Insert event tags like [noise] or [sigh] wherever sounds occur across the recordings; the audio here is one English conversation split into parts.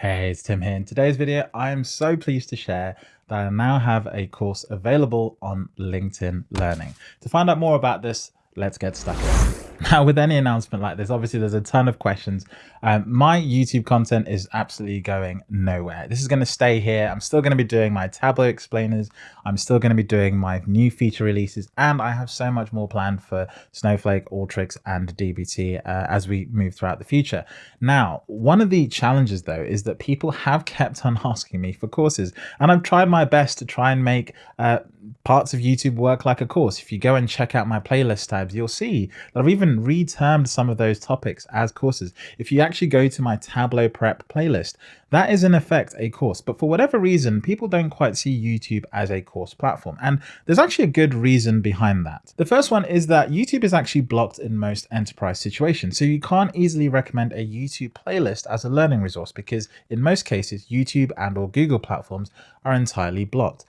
Hey, it's Tim here. In today's video, I am so pleased to share that I now have a course available on LinkedIn Learning. To find out more about this, let's get stuck in. [laughs] Now, with any announcement like this, obviously there's a ton of questions. Um, my YouTube content is absolutely going nowhere. This is going to stay here. I'm still going to be doing my Tableau explainers. I'm still going to be doing my new feature releases, and I have so much more planned for Snowflake, Alteryx, and DBT uh, as we move throughout the future. Now, one of the challenges though is that people have kept on [laughs] asking me for courses, and I've tried my best to try and make uh, parts of YouTube work like a course. If you go and check out my playlist tabs, you'll see that I've even retermed some of those topics as courses. If you actually go to my Tableau prep playlist, that is in effect a course. But for whatever reason, people don't quite see YouTube as a course platform. And there's actually a good reason behind that. The first one is that YouTube is actually blocked in most enterprise situations. So you can't easily recommend a YouTube playlist as a learning resource because in most cases, YouTube and or Google platforms are entirely blocked.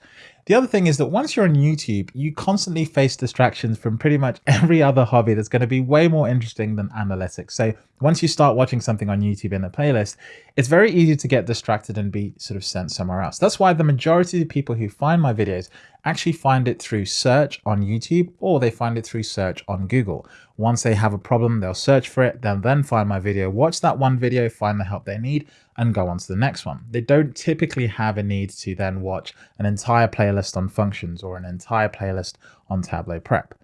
The other thing is that once you're on YouTube, you constantly face distractions from pretty much [laughs] every other hobby that's going to be way more interesting than analytics. So once you start watching something on YouTube in a playlist, it's very easy to get distracted and be sort of sent somewhere else. That's why the majority of people who find my videos actually find it through search on YouTube or they find it through search on Google. Once they have a problem, they'll search for it, they'll then find my video, watch that one video, find the help they need, and go on to the next one. They don't typically have a need to then watch an entire playlist on functions or an entire playlist on Tableau Prep.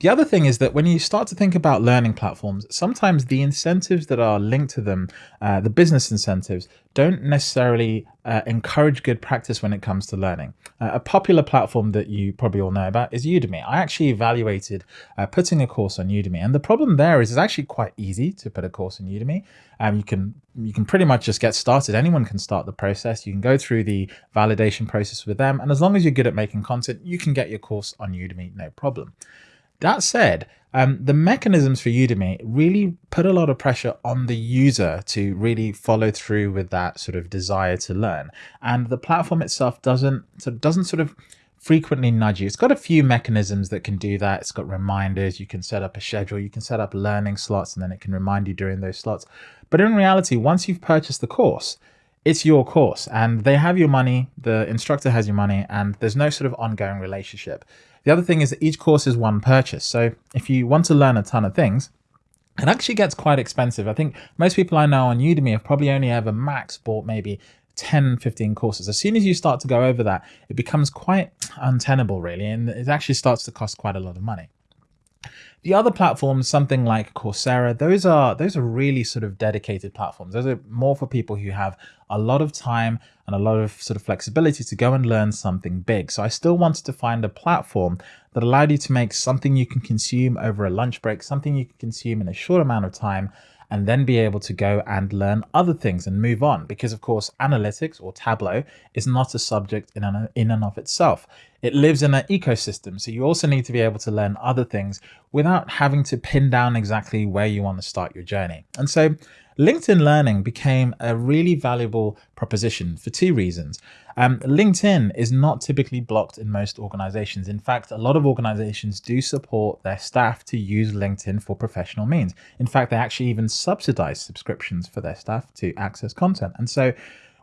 The other thing is that when you start to think about learning platforms, sometimes the incentives that are linked to them, uh, the business incentives, don't necessarily uh, encourage good practice when it comes to learning. Uh, a popular platform that you probably all know about is Udemy. I actually evaluated uh, putting a course on Udemy, and the problem there is it's actually quite easy to put a course on Udemy. Um, you can you can pretty much just get started. Anyone can start the process. You can go through the validation process with them, and as long as you're good at making content, you can get your course on Udemy, no problem. That said, um, the mechanisms for Udemy really put a lot of pressure on the user to really follow through with that sort of desire to learn. And the platform itself doesn't, so doesn't sort of frequently nudge you. It's got a few mechanisms that can do that. It's got reminders. You can set up a schedule. You can set up learning slots and then it can remind you during those slots. But in reality, once you've purchased the course, it's your course and they have your money. The instructor has your money and there's no sort of ongoing relationship. The other thing is that each course is one purchase. So if you want to learn a ton of things, it actually gets quite expensive. I think most people I know on Udemy have probably only ever max bought maybe 10, 15 courses. As soon as you start to go over that, it becomes quite untenable really, and it actually starts to cost quite a lot of money. The other platforms, something like Coursera, those are those are really sort of dedicated platforms. Those are more for people who have a lot of time and a lot of sort of flexibility to go and learn something big. So I still wanted to find a platform that allowed you to make something you can consume over a lunch break, something you can consume in a short amount of time, and then be able to go and learn other things and move on. Because of course, analytics or Tableau is not a subject in and, in and of itself. It lives in an ecosystem. So you also need to be able to learn other things without having to pin down exactly where you want to start your journey. And so LinkedIn Learning became a really valuable proposition for two reasons. Um, LinkedIn is not typically blocked in most organizations. In fact, a lot of organizations do support their staff to use LinkedIn for professional means. In fact, they actually even subsidize subscriptions for their staff to access content. And so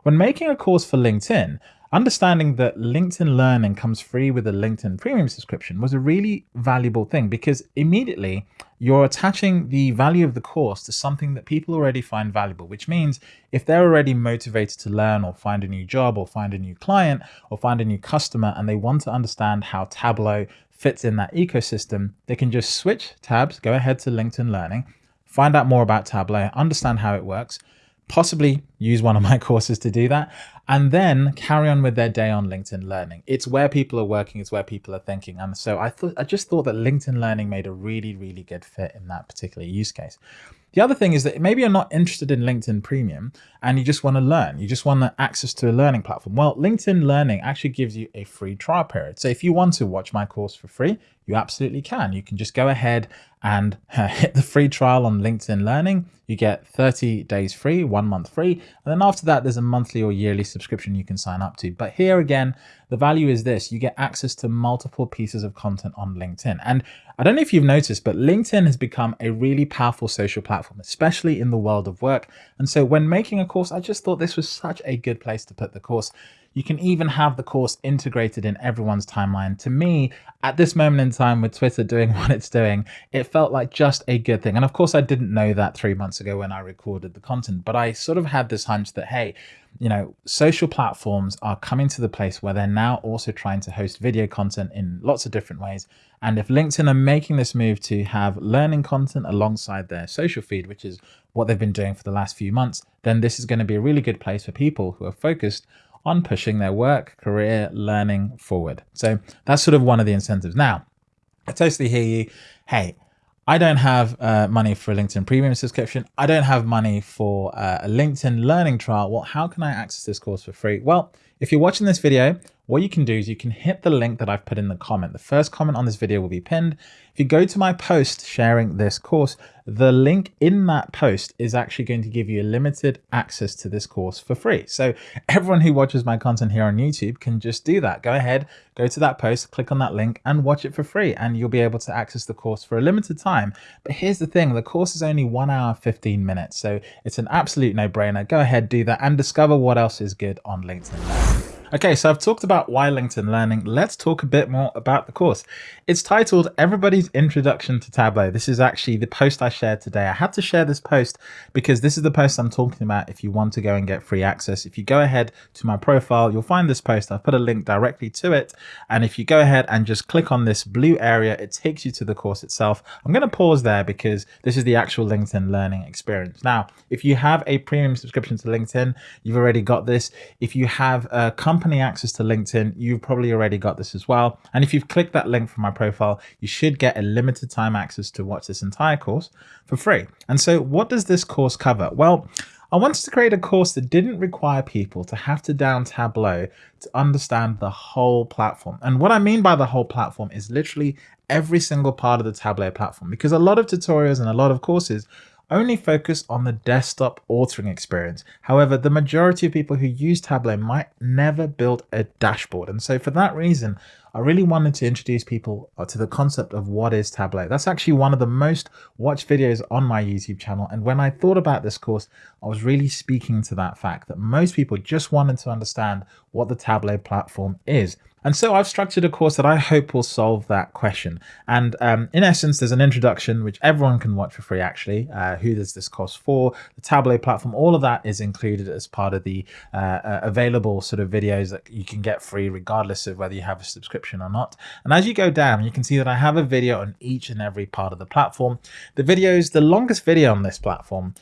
when making a course for LinkedIn, Understanding that LinkedIn Learning comes free with a LinkedIn Premium subscription was a really valuable thing because immediately you're attaching the value of the course to something that people already find valuable, which means if they're already motivated to learn or find a new job or find a new client or find a new customer and they want to understand how Tableau fits in that ecosystem, they can just switch tabs, go ahead to LinkedIn Learning, find out more about Tableau, understand how it works, possibly use one of my [laughs] courses to do that, and then carry on with their day on LinkedIn Learning. It's where people are working, it's where people are thinking. And so I thought I just thought that LinkedIn Learning made a really, really good fit in that particular use case. The other thing is that maybe you're not interested in LinkedIn Premium and you just want to learn. You just want access to a learning platform. Well, LinkedIn Learning actually gives you a free trial period. So if you want to watch my course for free, you absolutely can. You can just go ahead and uh, [laughs] hit the free trial on LinkedIn Learning, you get 30 days free, one month free. And then after that, there's a monthly or yearly subscription you can sign up to. But here again, the value is this, you get access to multiple pieces of content on LinkedIn. And I don't know if you've noticed, but LinkedIn has become a really powerful social platform, especially in the world of work. And so when making a course, I just thought this was such a good place to put the course. You can even have the course integrated in everyone's timeline. To me, at this moment in time with Twitter doing [laughs] what it's doing, it felt like just a good thing. And of course, I didn't know that three months ago when I recorded the content, but I sort of had this hunch that, hey, you know, social platforms are coming to the place where they're now also trying to host video content in lots of different ways. And if LinkedIn are making this move to have learning content alongside their social feed, which is what they've been doing for the last few months, then this is going to be a really good place for people who are focused on pushing their work, career, learning forward. So that's sort of one of the incentives. Now, I totally hear you. Hey, I don't have uh, money for a LinkedIn premium subscription. I don't have money for uh, a LinkedIn learning trial. Well, how can I access this course for free? Well, if you're watching this video, what you can do is you can hit the link that I've put in the comment. The first comment on this video will be pinned. If you go to my post sharing this course, the link in that post is actually going to give you limited access to this course for free. So [laughs] everyone who watches my content here on YouTube can just do that. Go ahead, go to that post, click on that link and watch it for free. And you'll be able to access the course for a limited time. But here's the thing, the course is only one hour, 15 minutes. So it's an absolute no brainer. Go ahead, do that and discover what else is good on LinkedIn. Okay, so I've talked about why LinkedIn Learning. Let's talk a bit more about the course. It's titled Everybody's Introduction to Tableau. This is actually the post I shared today. I had to share this post because this is the post I'm talking about if you want to go and get free access. If you go ahead to my profile, you'll find this post. I've put a link directly to it. And if you go ahead and just click on this blue area, it takes you to the course itself. I'm going to pause there because this is the actual LinkedIn Learning experience. Now, if you have a premium subscription to LinkedIn, you've already got this. If you have a company company access to LinkedIn, you've probably already got this as well. And if you've clicked that link from my profile, you should get a limited time access to watch this entire course for free. And so what does this course cover? Well, I wanted to create a course that didn't require people to have to down Tableau to understand the whole platform. And what I mean by the whole platform is literally every single part of the Tableau platform, because a lot of tutorials and a lot of courses only focus on the desktop authoring experience. However, the majority of people who use Tableau might never build a dashboard. And so for that reason, I really wanted to introduce people uh, to the concept of what is Tableau. That's actually one of the most watched videos on my YouTube channel. And when I thought about this course, I was really speaking to that fact that most people just wanted to understand what the Tableau platform is. And so I've structured a course that I hope will solve that question. And um, in essence, there's an introduction, which everyone can watch for free, actually. Uh, who does this course for? The Tableau platform, all of that is included as part of the uh, uh, available sort of videos that you can get free, regardless of whether you have a subscription or not. And as you go down, you can see that I have a video on each and every part of the platform. The videos, the longest video on this platform,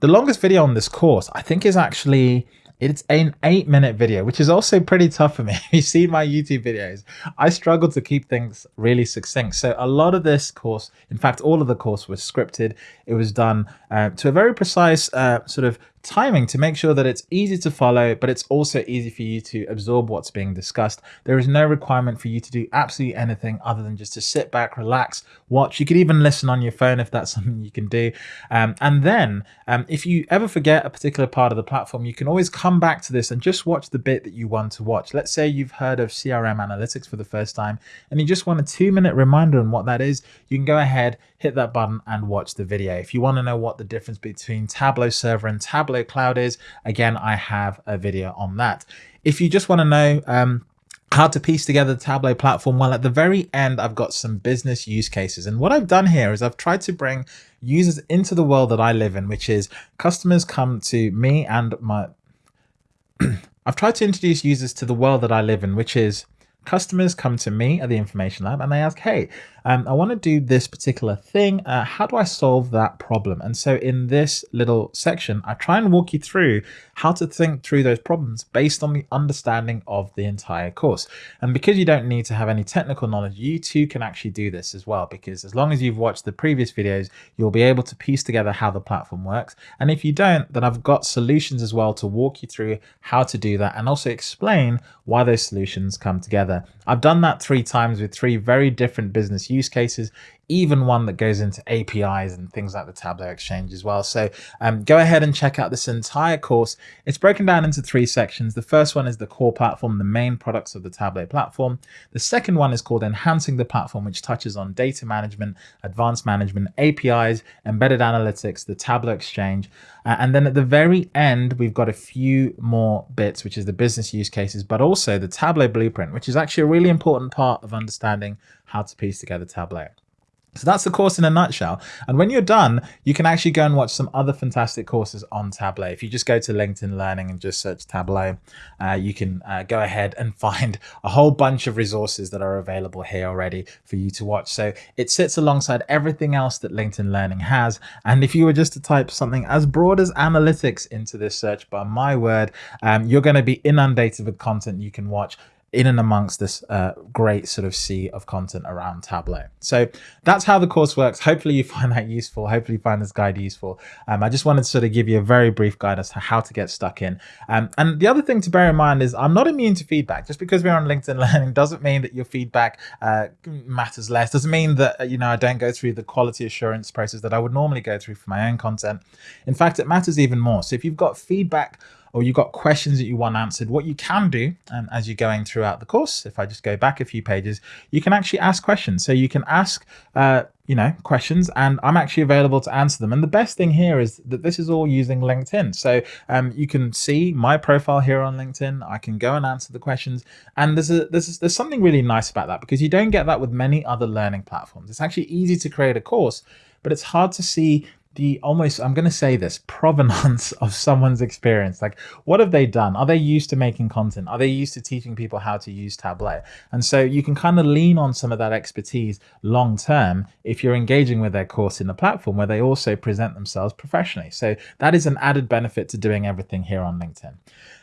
the longest video on this course, I think is actually it's an eight minute video, which is also pretty tough for me. [laughs] you see my YouTube videos, I struggle to keep things really succinct. So a lot of this course, in fact, all of the course was scripted. It was done uh, to a very precise uh, sort of timing to make sure that it's easy to follow, but it's also easy for you to absorb what's being discussed. There is no requirement for you to do absolutely anything other than just to sit back, relax, watch. You could even listen on your phone if that's [laughs] something you can do. Um, and then um, if you ever forget a particular part of the platform, you can always come back to this and just watch the bit that you want to watch. Let's say you've heard of CRM analytics for the first time and you just want a two minute reminder on what that is. You can go ahead, hit that button and watch the video. If you want to know what the difference between Tableau server and Tableau Cloud is. Again, I have a video on that. If you just want to know um, how to piece together the Tableau platform, well, at the very end, I've got some business use cases. And what I've done here is I've tried to bring users into the world that I live in, which is customers come to me and my... [clears throat] I've tried to introduce users to the world that I live in, which is customers come to me at the Information Lab and they ask, hey, um, I want to do this particular thing. Uh, how do I solve that problem? And so in this little section, I try and walk you through how to think through those problems based on the understanding of the entire course. And because you don't need to have any technical knowledge, you too can actually do this as well, because as long as you've watched the previous videos, you'll be able to piece together how the platform works. And if you don't, then I've got solutions as well to walk you through how to do that and also explain why those solutions come together. I've done that three times with three very different business use cases. Even one that goes into APIs and things like the Tableau Exchange as well. So um, go ahead and check out this entire course. It's broken down into three sections. The first one is the core platform, the main products of the Tableau platform. The second one is called Enhancing the Platform, which touches on data management, advanced management, APIs, embedded analytics, the Tableau Exchange. Uh, and then at the very end, we've got a few more bits, which is the business use cases, but also the Tableau blueprint, which is actually a really important part of understanding how to piece together Tableau. So that's the course in a nutshell. And when you're done, you can actually go and watch some other fantastic courses on Tableau. If you just go to LinkedIn Learning and just search Tableau, uh, you can uh, go ahead and [laughs] find a whole bunch of resources that are available here already for you to watch. So it sits alongside everything else that LinkedIn Learning has. And if you were just to type something as broad as analytics into this search bar, my word, um, you're going to be inundated with content you can watch in and amongst this uh, great sort of sea of content around Tableau. So that's how the course works. Hopefully you [laughs] find that useful. Hopefully you find this guide useful. Um, I just wanted to sort of give you a very brief guide as to how to get stuck in. Um, and the other thing to bear in mind is I'm not immune to feedback. Just because we're on LinkedIn [laughs] Learning doesn't mean that your feedback uh, matters less. Doesn't mean that, uh, you know, I don't go through the quality assurance process that I would normally go through for my own content. In fact, it matters even more. So if you've got feedback or you've got questions that you want answered, what you can do um, as you're going throughout the course, if I just go back a few pages, you can actually ask questions. So you can ask, uh, you know, questions and I'm actually available to answer them. And the best thing here is that this is all using LinkedIn. So um, you can see my profile here on LinkedIn. I can go and answer the questions. And there's, a, there's, there's something really nice about that because you don't get that with many other learning platforms. It's actually easy to create a course, but it's hard to see the almost, I'm going to say this, [laughs] provenance of someone's experience. Like, what have they done? Are they used to making content? Are they used to teaching people how to use Tableau? And so you can kind of lean on some of that expertise long term if you're engaging with their course in a platform where they also present themselves professionally. So that is an added benefit to doing everything here on LinkedIn.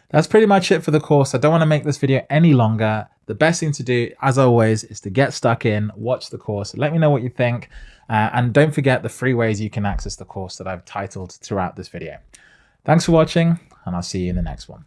That's pretty much it for the course. I don't want to make this video any longer. The best thing to do, as always, is to get stuck in, watch the course, let me know what you think. Uh, and don't forget the free ways you can access the course that I've titled throughout this video. Thanks for watching, and I'll see you in the next one.